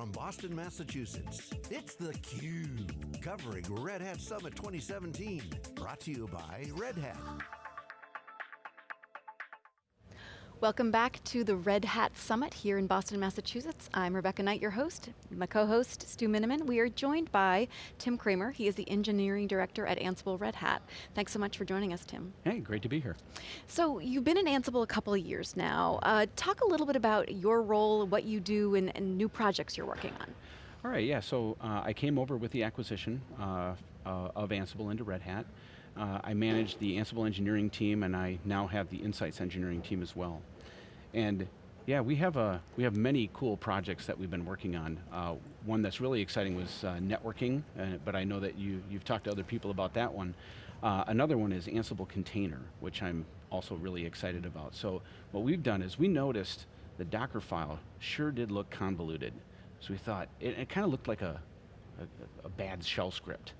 from Boston, Massachusetts, it's theCUBE, covering Red Hat Summit 2017. Brought to you by Red Hat. Welcome back to the Red Hat Summit here in Boston, Massachusetts. I'm Rebecca Knight, your host. My co-host, Stu Miniman. We are joined by Tim Cramer. He is the Engineering Director at Ansible Red Hat. Thanks so much for joining us, Tim. Hey, great to be here. So, you've been in Ansible a couple of years now. Uh, talk a little bit about your role, what you do, and, and new projects you're working on. All right, yeah, so uh, I came over with the acquisition uh, uh of Ansible into Red Hat. Uh, I manage the Ansible engineering team and I now have the Insights engineering team as well. And yeah, we have, a, we have many cool projects that we've been working on. Uh, one that's really exciting was uh, networking, but I know that you, you've talked to other people about that one. Uh, another one is Ansible Container, which I'm also really excited about. So what we've done is we noticed the Docker file sure did look convoluted. So we thought, it, it kind of looked like a, a, a bad shell script.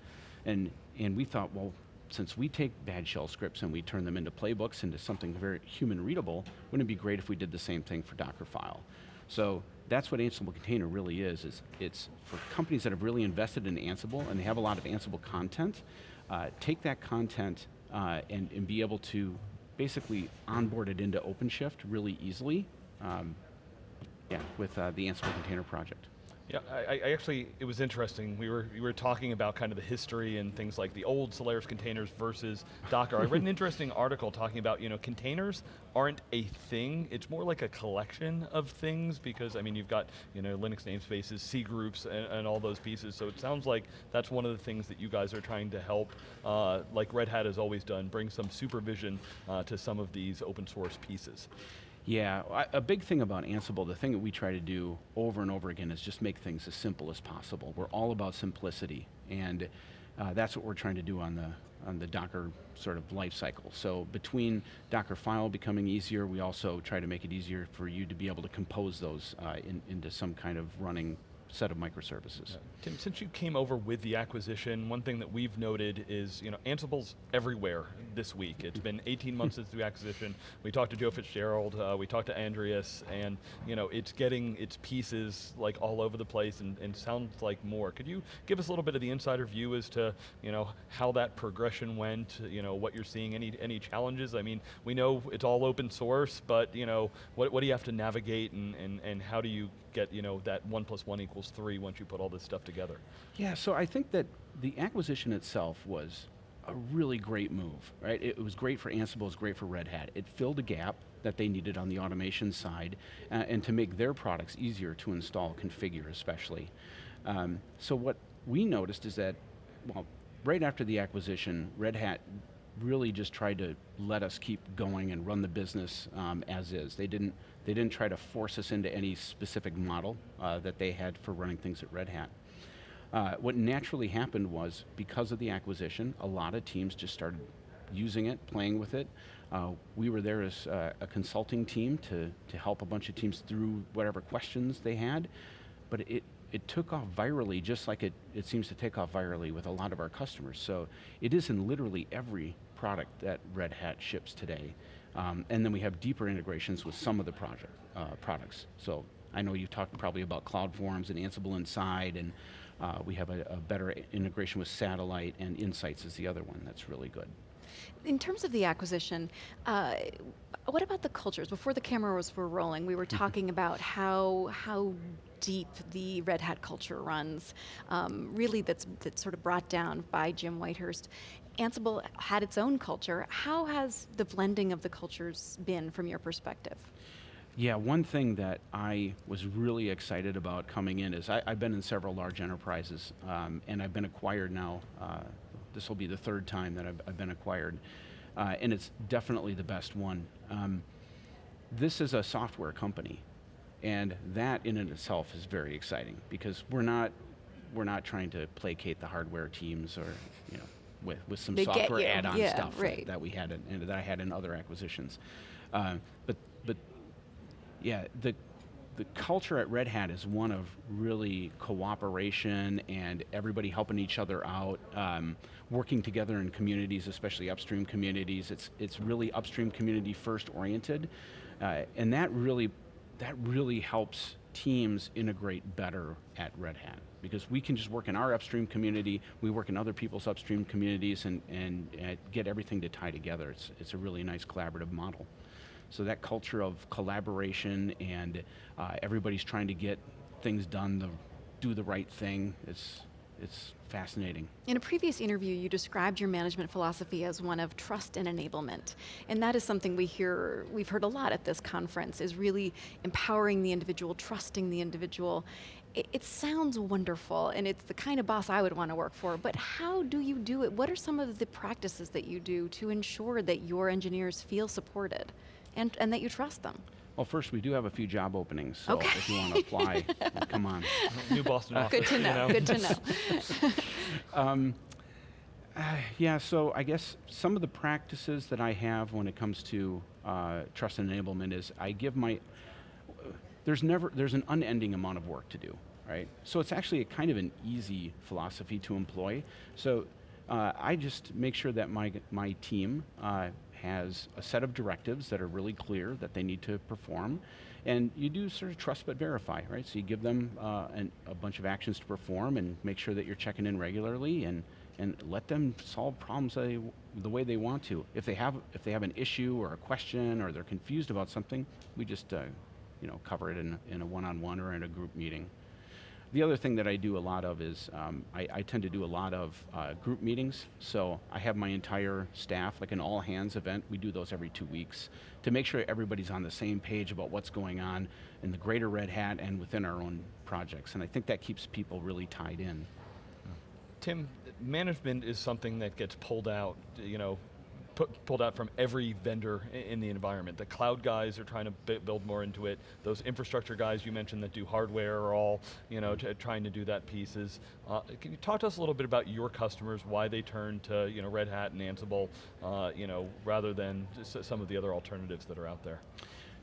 And, and we thought, well, since we take bad shell scripts and we turn them into playbooks, into something very human readable, wouldn't it be great if we did the same thing for Dockerfile? So that's what Ansible Container really is, is it's for companies that have really invested in Ansible and they have a lot of Ansible content, uh, take that content uh, and, and be able to basically onboard it into OpenShift really easily, um, yeah, with uh, the Ansible Container project. Yeah, I, I, actually, it was interesting. We were, we were talking about kind of the history and things like the old Solaris containers versus Docker. I read an interesting article talking about, you know, containers aren't a thing, it's more like a collection of things because, I mean, you've got, you know, Linux namespaces, cgroups, and, and all those pieces, so it sounds like that's one of the things that you guys are trying to help, uh, like Red Hat has always done, bring some supervision uh, to some of these open source pieces. Yeah, a big thing about Ansible, the thing that we try to do over and over again is just make things as simple as possible. We're all about simplicity, and uh, that's what we're trying to do on the on the Docker sort of life cycle. So between Docker file becoming easier, we also try to make it easier for you to be able to compose those uh, in, into some kind of running set of microservices. Yeah. Tim, since you came over with the acquisition, one thing that we've noted is, you know, Ansible's everywhere this week. It's been 18 months since the acquisition. We talked to Joe Fitzgerald, uh, we talked to Andreas, and you know, it's getting its pieces like all over the place and, and sounds like more. Could you give us a little bit of the insider view as to, you know, how that progression went, you know, what you're seeing, any, any challenges? I mean, we know it's all open source, but you know, what, what do you have to navigate and, and, and how do you get, you know, that one plus one equals equals three once you put all this stuff together. Yeah, so I think that the acquisition itself was a really great move, right? It was great for Ansible, it was great for Red Hat. It filled a gap that they needed on the automation side uh, and to make their products easier to install, configure especially. Um, so what we noticed is that, well, right after the acquisition, Red Hat really just tried to let us keep going and run the business um, as is. They didn't, they didn't try to force us into any specific model uh, that they had for running things at Red Hat. Uh, what naturally happened was, because of the acquisition, a lot of teams just started using it, playing with it. Uh, we were there as uh, a consulting team to, to help a bunch of teams through whatever questions they had, but it, it took off virally just like it, it seems to take off virally with a lot of our customers. So it is in literally every product that Red Hat ships today. Um, and then we have deeper integrations with some of the project, uh, products. So I know you've talked probably about CloudForms and Ansible Inside, and uh, we have a, a better integration with Satellite, and Insights is the other one that's really good. In terms of the acquisition, uh, what about the cultures? Before the cameras were rolling, we were talking about how, how deep the Red Hat culture runs, um, really that's, that's sort of brought down by Jim Whitehurst. Ansible had its own culture. How has the blending of the cultures been from your perspective? Yeah, one thing that I was really excited about coming in is I, have been in several large enterprises um, and I've been acquired now. Uh, this will be the third time that I've, I've been acquired. Uh, and it's definitely the best one. Um, this is a software company and that in and itself is very exciting because we're not, we're not trying to placate the hardware teams or you know, with, with some they software add-on yeah, stuff right. that, we had in, that I had in other acquisitions. Uh, but, but yeah, the, the culture at Red Hat is one of really cooperation and everybody helping each other out, um, working together in communities, especially upstream communities. It's, it's really upstream community first oriented, uh, and that really, that really helps teams integrate better at Red Hat because we can just work in our upstream community, we work in other people's upstream communities and, and, and get everything to tie together. It's, it's a really nice collaborative model. So that culture of collaboration and uh, everybody's trying to get things done, the, do the right thing, it's, it's fascinating. In a previous interview, you described your management philosophy as one of trust and enablement. And that is something we hear, we've heard a lot at this conference, is really empowering the individual, trusting the individual. It, it sounds wonderful, and it's the kind of boss I would want to work for, but how do you do it? What are some of the practices that you do to ensure that your engineers feel supported and, and that you trust them? Well, first, we do have a few job openings, so Okay. if you want to apply, come on. New Boston office. Good to you know, good to know. Um, uh, yeah, so I guess some of the practices that I have when it comes to uh, trust and enablement is I give my, there's never, there's an unending amount of work to do, right? So it's actually a kind of an easy philosophy to employ. So uh, I just make sure that my, my team uh, has a set of directives that are really clear that they need to perform. And you do sort of trust but verify, right? So you give them uh, an, a bunch of actions to perform and make sure that you're checking in regularly and, and let them solve problems they, the way they want to. If they have, if they have an issue or a question or they're confused about something, we just uh, you know, cover it in, in a one-on-one or in a group meeting. The other thing that I do a lot of is um, I, I tend to do a lot of uh, group meetings. So I have my entire staff, like an all hands event. We do those every two weeks to make sure everybody's on the same page about what's going on in the greater Red Hat and within our own projects. And I think that keeps people really tied in. Tim, management is something that gets pulled out, you know, pu- pulled out from every vendor in the environment. The cloud guys are trying to bu- build more into it. Those infrastructure guys you mentioned that do hardware are all, you know, trying to do that pieces. Uh, can you talk to us a little bit about your customers, why they turn to, you know, Red Hat and Ansible, uh, you know, rather than some of the other alternatives that are out there?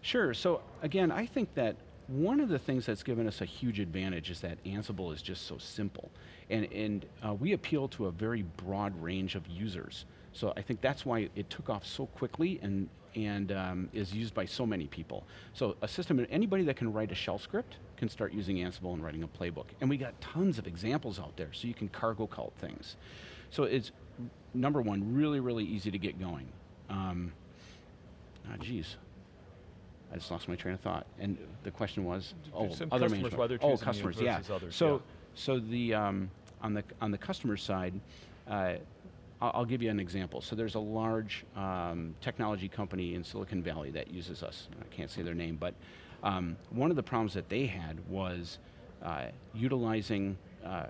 Sure, so again, I think that one of the things that's given us a huge advantage is that Ansible is just so simple. And, and uh, we appeal to a very broad range of users. So I think that's why it took off so quickly and, and um, is used by so many people. So a system, anybody that can write a shell script can start using Ansible and writing a playbook. And we got tons of examples out there, so you can cargo cult things. So it's, number one, really, really easy to get going. Um, ah, geez. I just lost my train of thought. And the question was, oh, Some other customers, why they're oh, customers, yeah. others, So, yeah. so the um, on the on the customer side, uh, I'll, I'll give you an example. So there's a large um, technology company in Silicon Valley that uses us. I can't say their name, but um, one of the problems that they had was uh, utilizing. Uh,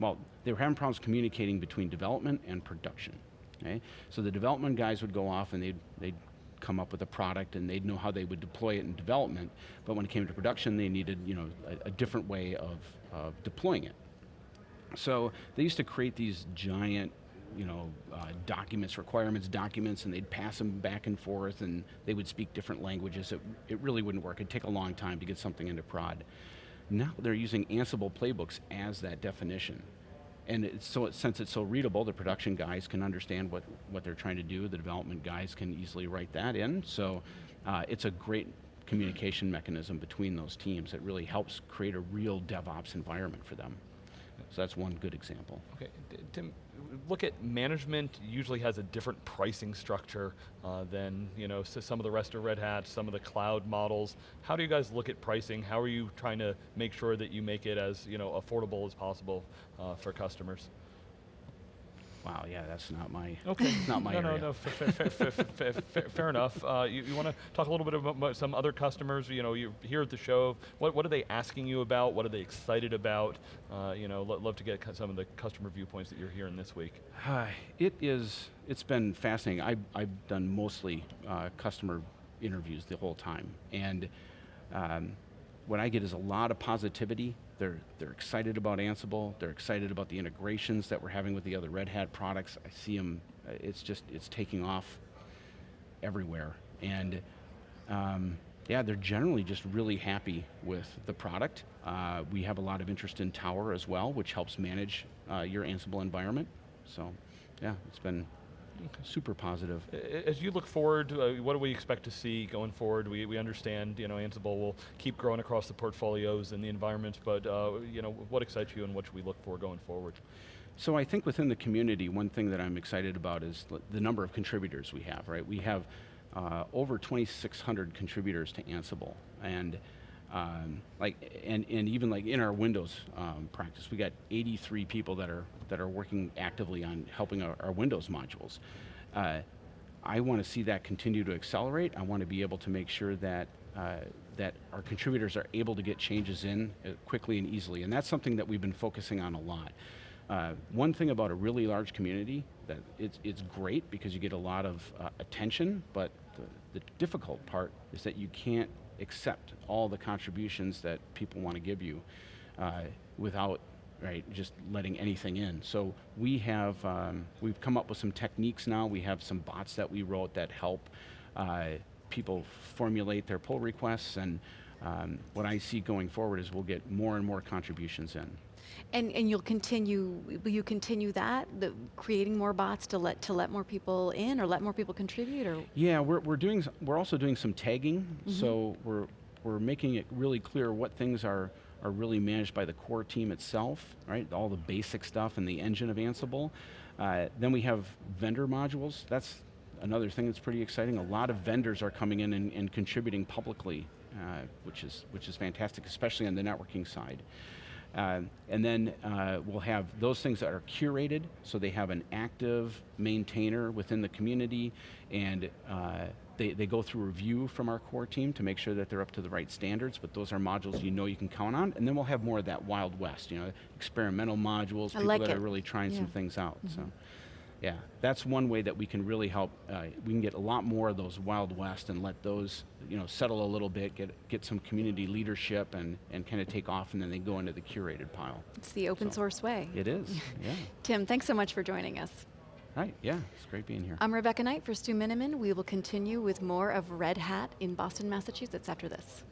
well, they were having problems communicating between development and production. Okay? So the development guys would go off and they'd, they'd come up with a product and they'd know how they would deploy it in development, but when it came to production, they needed you know, a, a different way of, of deploying it. So they used to create these giant you know, uh, documents, requirements documents, and they'd pass them back and forth, and they would speak different languages. It, it really wouldn't work. It'd take a long time to get something into prod. Now they're using Ansible playbooks as that definition. And it's so, since it's so readable, the production guys can understand what, what they're trying to do. The development guys can easily write that in. So uh, it's a great communication mechanism between those teams that really helps create a real DevOps environment for them. So that's one good example. Okay, Tim, look at management usually has a different pricing structure uh, than you know s- some of the rest of Red Hat, some of the cloud models. How do you guys look at pricing? How are you trying to make sure that you make it as you know affordable as possible uh, for customers? Wow, yeah, that's not my, Okay, not my no, area. no, no, fair, enough. Uh, you you want to talk a little bit about some other customers? You know, you're here at the show. What what are they asking you about? What are they excited about? Uh, you know, lo- love to get some of the customer viewpoints that you're hearing this week. Hi, it is, it's been fascinating. I, I've done mostly uh, customer interviews the whole time. And um, what I get is a lot of positivity. They're, they're excited about Ansible. They're excited about the integrations that we're having with the other Red Hat products. I see them, it's just, it's taking off everywhere. And um, yeah, they're generally just really happy with the product. Uh, we have a lot of interest in Tower as well, which helps manage uh, your Ansible environment. So, yeah, it's been super positive. As you look forward, uh, what do we expect to see going forward? We, we understand, you know, Ansible will keep growing across the portfolios and the environments, but, uh, you know, what excites you and what should we look for going forward? So I think within the community, one thing that I'm excited about is the number of contributors we have, right? We have uh, over 2,600 contributors to Ansible, and um, like, and, and even like in our Windows um, practice, we got 83 people that are that are working actively on helping our, our Windows modules. Uh, I want to see that continue to accelerate. I want to be able to make sure that uh, that our contributors are able to get changes in uh, quickly and easily, and that's something that we've been focusing on a lot. Uh, one thing about a really large community that it's it's great because you get a lot of uh, attention, but the, the difficult part is that you can't accept all the contributions that people want to give you uh, without right just letting anything in. So we have um, we've come up with some techniques now. We have some bots that we wrote that help uh, people formulate their pull requests and. Um, what I see going forward is we'll get more and more contributions in. And, and you'll continue, will you continue that, the, creating more bots to let, to let more people in or let more people contribute or? Yeah, we're, we're doing, we're also doing some tagging. Mm-hmm. So we're, we're making it really clear what things are, are really managed by the core team itself, right? All the basic stuff and the engine of Ansible. Uh, then we have vendor modules. That's another thing that's pretty exciting. A lot of vendors are coming in and, and contributing publicly, uh, which is, which is fantastic, especially on the networking side. Uh, and then uh, we'll have those things that are curated, so they have an active maintainer within the community, and uh, they, they go through review from our core team to make sure that they're up to the right standards, but those are modules you know you can count on, and then we'll have more of that Wild West, you know, experimental modules, people like that it. are really trying some Yeah. Mm-hmm. things out. So, yeah, that's one way that we can really help. Uh, we can get a lot more of those Wild West and let those, you know, settle a little bit, get get some community leadership, and and kind of take off, and then they go into the curated pile. It's the open So, source way. It is, yeah. Tim, thanks so much for joining us. Right, yeah, it's great being here. I'm Rebecca Knight for Stu Miniman. We will continue with more of Red Hat in Boston, Massachusetts after this.